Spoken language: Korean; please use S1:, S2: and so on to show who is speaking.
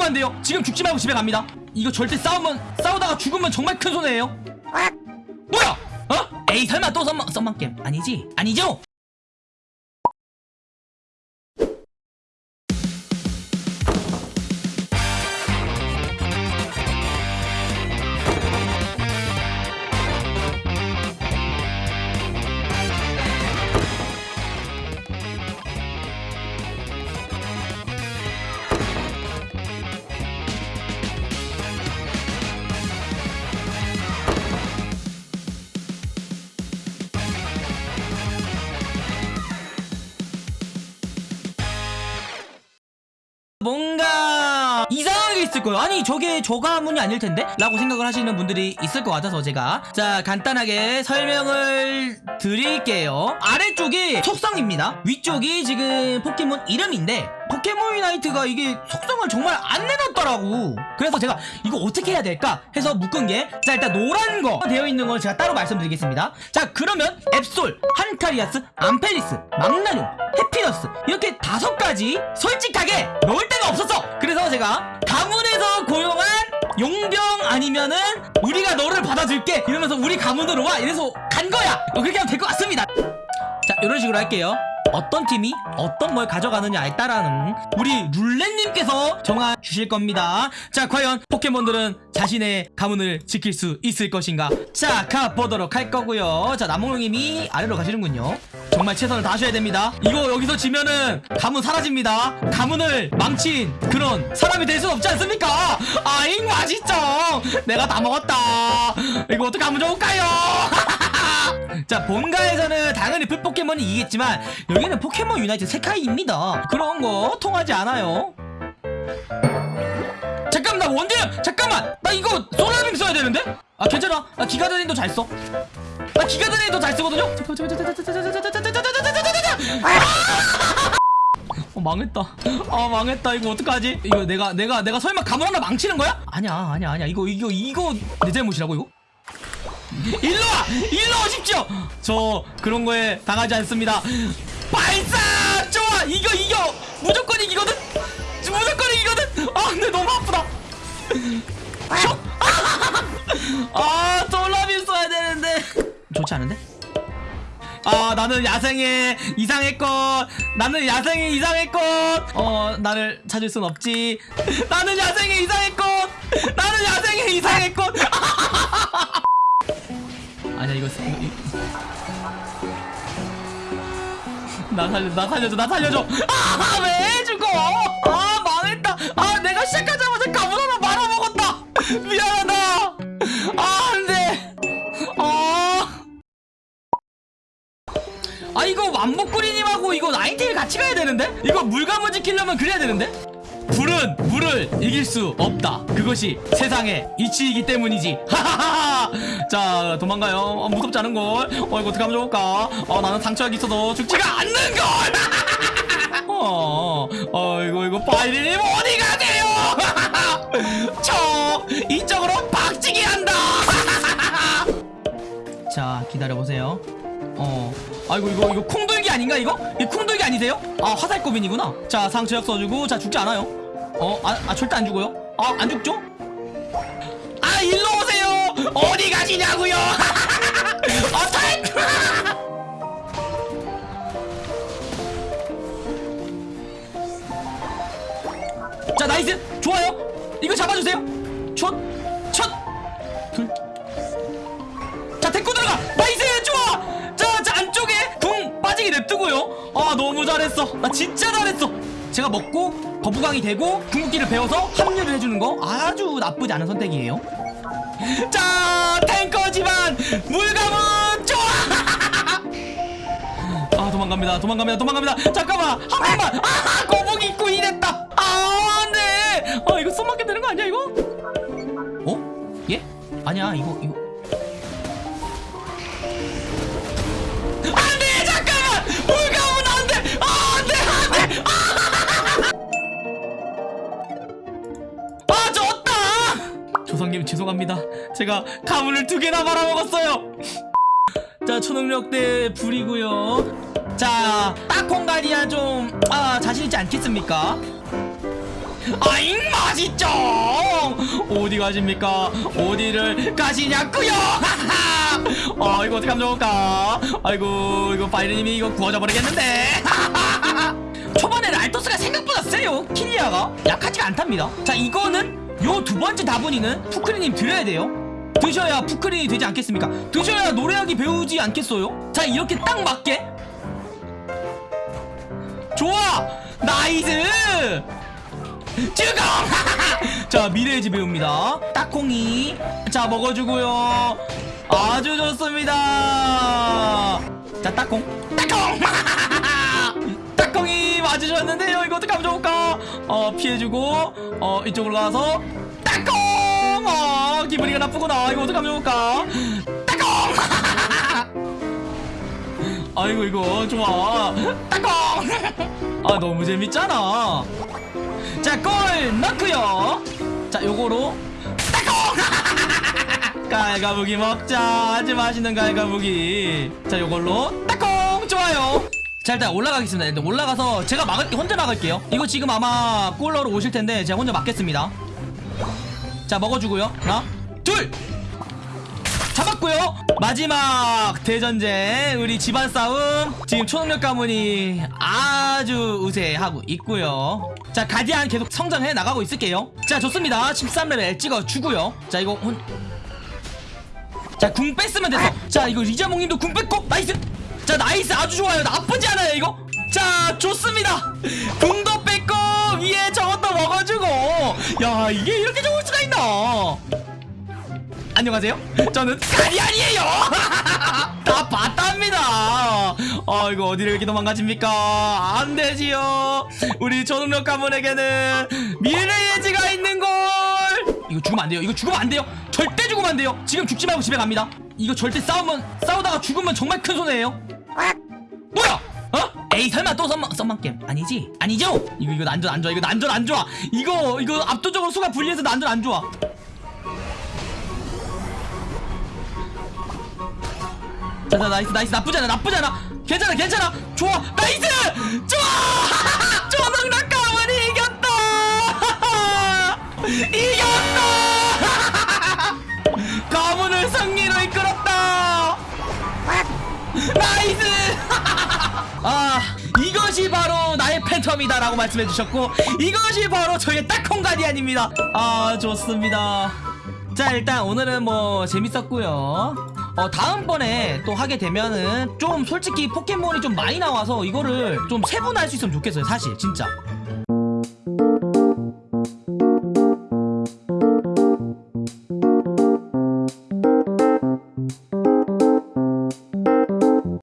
S1: 싸우면 안 돼요. 지금 죽지 말고 집에 갑니다. 이거 절대 싸우면 싸우다가 죽으면 정말 큰 손해예요. 뭐야? 어? 에이 설마 또 썸만 썸만 게임 아니지? 아니죠 있을 거예요. 아니 저게 저 가문이 아닐 텐데? 라고 생각을 하시는 분들이 있을 것 같아서 제가. 자 간단하게 설명을 드릴게요. 아래쪽이 속성입니다. 위쪽이 지금 포켓몬 이름인데 포켓몬 유나이트가 이게 속성을 정말 안 내놨더라고. 그래서 제가 이거 어떻게 해야 될까 해서 묶은 게 자 일단 노란 거 되어 있는 걸 제가 따로 말씀드리겠습니다. 자 그러면 앱솔, 한카리아스, 암펠리스, 망나뇽, 해피너스 이렇게 다섯 가지 솔직하게 넣을 데가 없었어. 그래서 제가 가문에서 고용한 용병 아니면은 우리가 너를 받아줄게 이러면서 우리 가문으로 와 이래서 간 거야. 어, 그렇게 하면 될 것 같습니다. 자 이런 식으로 할게요 어떤 팀이 어떤 걸 가져가느냐에 따라는 우리 룰렛님께서 정해 주실 겁니다. 자 과연 포켓몬들은 자신의 가문을 지킬 수 있을 것인가? 자 가보도록 할 거고요. 자 남몽님이 아래로 가시는군요. 정말 최선을 다하셔야 됩니다. 이거 여기서 지면은 가문 사라집니다. 가문을 망친 그런 사람이 될수 없지 않습니까? 아잉 맛있죠? 내가 다 먹었다. 이거 어떻게 하면 좋을까요 자 본가에서는 당연히 풀포켓몬이 이기겠지만 여기는 포켓몬 유나이트 世界입니다 그런 거 통하지 않아요 잠깐만 나 원딜 잠깐만 나 이거 솔라빔 써야 되는데 아 괜찮아 나 기가드레인도 잘 써 나 기가드레인도 잘 쓰거든요 어 망했다 아 망했다 이거 어떡하지 이거 내가 내가 내가 설마 가문 하나 망치는 거야? 아니야 아니야 아니야 이거 이거 이거 내 잘못이라고 이거? 일로와! 일로 오십시오! 저 그런 거에 당하지 않습니다 발사! 좋아! 이거 이겨! 무조건 이기거든? 무조건 이기거든? 아 근데 너무 아프다 슉! 아 솔라빔 써야 되는데 좋지 않은데? 아 나는 야생의 이상의 것 나는 야생의 이상의 것어 나를 찾을 순 없지 나는 야생의 이상의 것 나는 야생의 이거 나 살려 나 살려줘 나 살려줘. 아 왜 죽어? 아 망했다. 아 내가 시작하자마자 가문 하나 말아먹었다. 미안하다. 아 안돼. 아. 아 이거 완복구리님하고 이거 나인테일 같이 가야 되는데? 이거 물감을 지키려면 그래야 되는데? 불은 물을 이길 수 없다. 그것이 세상의 이치이기 때문이지. 하하하 자 도망가요. 어, 무섭지 않은걸. 어 이거 어떻게 하면 좋을까? 어 나는 상처가 있어도 죽지가 않는걸. 어, 어 이거 이거 파이리님 어디 가세요? 저 이쪽으로 박치기 한다. 자 기다려보세요. 어 아이고 이거 이거 콩돌기 아닌가 이거? 이 콩돌기 아니세요? 아 화살꼬빈이구나. 자 상처약 써주고 자 죽지 않아요 어? 아, 아 절대 안 죽어요? 아 안 죽죠? 아 일로 오세요! 어디 가시냐고요! 어 탈! 자 나이스! 좋아요! 이거 잡아주세요! 첫 첫 둘. 자 데리고 들어가! 나이스! 좋아! 자, 자 안쪽에 궁 빠지게 냅두고요. 아 너무 잘했어. 나 진짜 잘했어 제가 먹고 거북왕이 되고 궁극기를 배워서 합류를 해주는 거 아주 나쁘지 않은 선택이에요. 자 탱커지만 물 가문 좋아! 아 도망갑니다 도망갑니다 도망갑니다. 잠깐만 한 번만. 아 거북이 입고 이랬다. 아 안돼 아 이거 손 맞게 되는 거 아니야 이거? 어? 예? 아니야 이거 이거 조상님 죄송합니다. 제가 가문을 두 개나 말아먹었어요. 자 초능력대 불이고요. 자 딱콩가리아 좀. 아, 자신 있지 않겠습니까? 아잉 맛있죠 어디 가십니까? 어디를 가시냐꾸요? 아 이거 어떻게 하면 좋을까? 아이고 이거 파이르님이 이거 구워져 버리겠는데. 초반에 랄토스가 생각보다 세요 킬리아가. 약하지가 않답니다. 자 이거는 요 두 번째 다분이는 푸크리님 드려야 돼요? 드셔야 푸크린이 되지 않겠습니까? 드셔야 노래하기 배우지 않겠어요? 자 이렇게 딱 맞게. 좋아! 나이스! 죽어 자 미래예지 배웁니다. 딱콩이. 자 먹어주고요. 아주 좋습니다. 자 딱콩. 딱콩! 딱콩이 맞으셨는데요. 이거 어떻게 하면 좋을까? 어 피해주고 어 이쪽으로 가서 딱콩 어 기분이가 나쁘구나. 이거 어떻게 하면 좋을까? 딱콩 아이고 이거 좋아. 딱콩 아 너무 재밌잖아. 자골 넣고요. 자 요거로 딱콩 갈가부기 먹자. 아주 맛있는 갈가부기. 자 요걸로 딱콩 좋아요 자 일단 올라가겠습니다. 일단 올라가서 제가 막을 혼자 막을게요. 이거 지금 아마 꼴러로 오실 텐데 제가 혼자 막겠습니다. 자 먹어주고요. 하나 둘! 잡았고요. 마지막 대전쟁 우리 집안 싸움. 지금 초능력 가문이 아주 우세하고 있고요. 자 가디안 계속 성장해 나가고 있을게요. 자 좋습니다. 13레벨 찍어주고요. 자 이거 혼... 자 궁 뺐으면 됐어 자 이거 리자몽님도 궁 뺐고 나이스 자 나이스 아주 좋아요 나쁘지 않아요 이거 자 좋습니다 궁도 뺐고 위에 저것도 먹어주고 야 이게 이렇게 좋을 수가 있나 안녕하세요. 저는 가리안이에요. 다 봤답니다. 아 이거 어디를 이렇게 도망가십니까? 안 되지요. 우리 초능력 가문에게는 미래의 지가. 이거 죽으면 안 돼요. 이거 죽으면 안 돼요. 절대 죽으면 안 돼요. 지금 죽지 말고 집에 갑니다. 이거 절대 싸우면 싸우다가 죽으면 정말 큰 손해예요. 뭐야? 어? 에이 설마 또 썸만 썸만 게임 아니지? 아니죠? 이거 이거 난전 안 좋아. 이거 난전 안 좋아. 이거 이거 압도적으로 수가 불리해서 난전 안 좋아. 자자 나이스 나이스 나쁘지 않아 나쁘지 않아 괜찮아 괜찮아 좋아 나이스 좋아 가문이 이겼다 이겼다! 가문을 승리로 이끌었다! 나이스! 아 이것이 바로 나의 팬텀이다 라고 말씀해 주셨고 이것이 바로 저의 딱콩 가디안입니다. 아 좋습니다. 자 일단 오늘은 뭐 재밌었고요. 어 다음번에 또 하게 되면은 좀 솔직히 포켓몬이 좀 많이 나와서 이거를 좀 세분할 수 있으면 좋겠어요 사실. 진짜